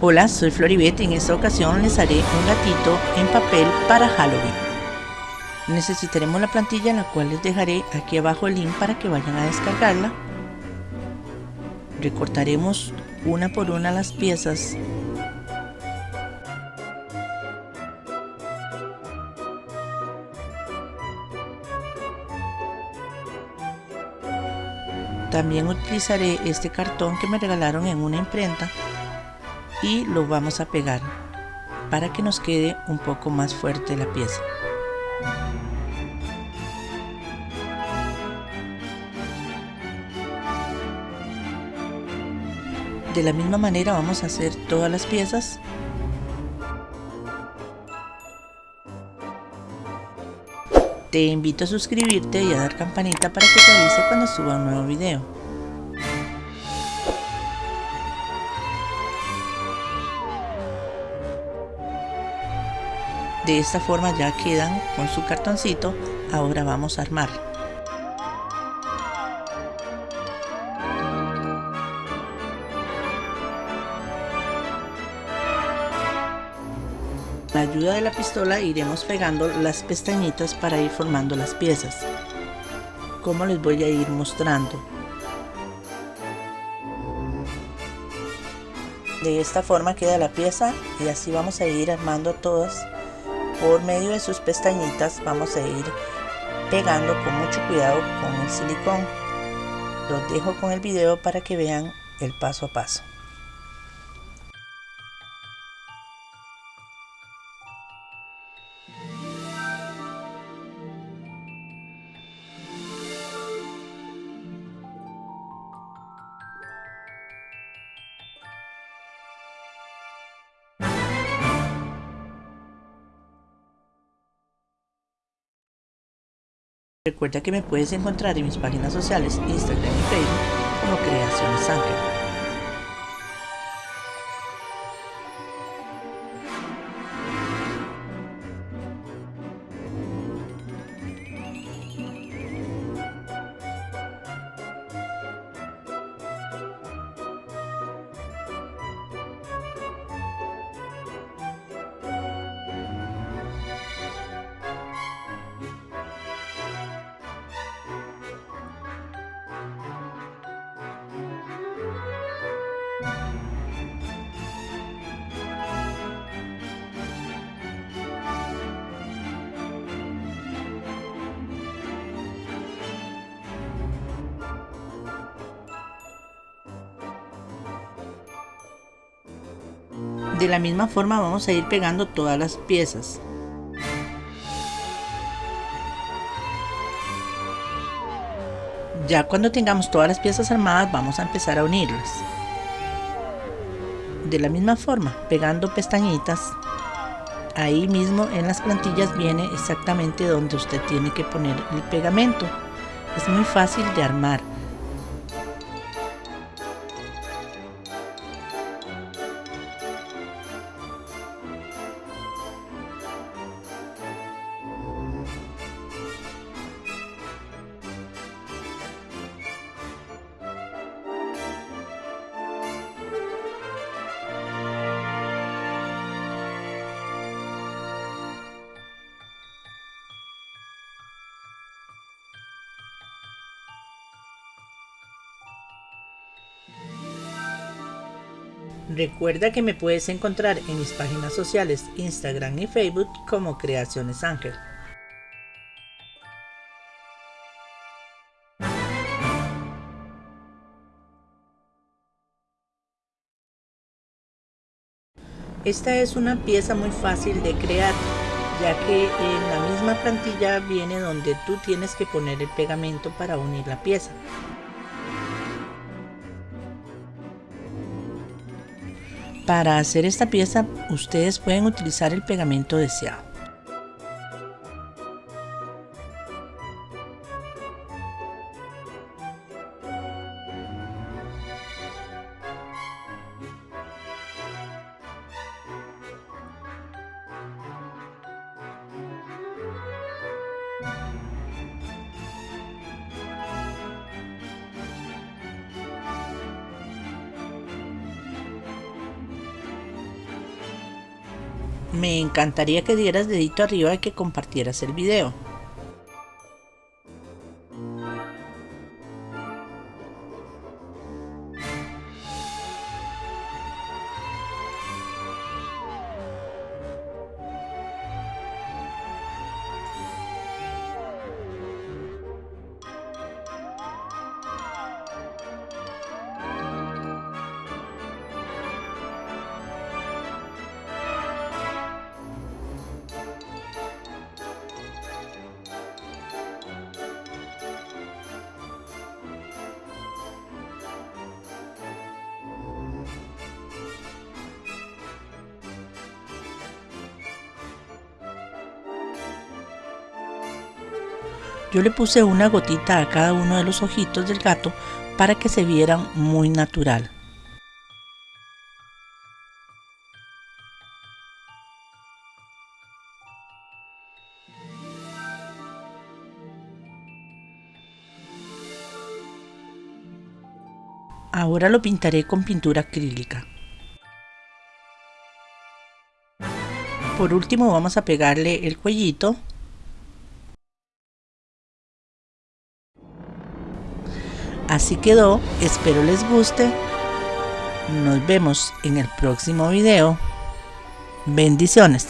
Hola, soy Floribet y en esta ocasión les haré un gatito en papel para Halloween. Necesitaremos la plantilla la cual les dejaré aquí abajo el link para que vayan a descargarla. Recortaremos una por una las piezas También utilizaré este cartón que me regalaron en una imprenta y lo vamos a pegar para que nos quede un poco más fuerte la pieza. De la misma manera vamos a hacer todas las piezas. Te invito a suscribirte y a dar campanita para que te avise cuando suba un nuevo video. De esta forma ya quedan con su cartoncito. Ahora vamos a armar. Con la ayuda de la pistola iremos pegando las pestañitas para ir formando las piezas. Como les voy a ir mostrando. De esta forma queda la pieza y así vamos a ir armando todas por medio de sus pestañitas vamos a ir pegando con mucho cuidado con el silicón. Los dejo con el video para que vean el paso a paso Recuerda que me puedes encontrar en mis páginas sociales, Instagram y Facebook como Creaciones Ángel. De la misma forma vamos a ir pegando todas las piezas. Ya cuando tengamos todas las piezas armadas vamos a empezar a unirlas. De la misma forma, pegando pestañitas, ahí mismo en las plantillas viene exactamente donde usted tiene que poner el pegamento. Es muy fácil de armar. Recuerda que me puedes encontrar en mis páginas sociales Instagram y Facebook como Creaciones Ángel. Esta es una pieza muy fácil de crear, ya que en la misma plantilla viene donde tú tienes que poner el pegamento para unir la pieza. Para hacer esta pieza ustedes pueden utilizar el pegamento deseado. Me encantaría que dieras dedito arriba y que compartieras el video. Yo le puse una gotita a cada uno de los ojitos del gato para que se vieran muy natural. Ahora lo pintaré con pintura acrílica. Por último vamos a pegarle el cuellito Así quedó, espero les guste. Nos vemos en el próximo video. Bendiciones.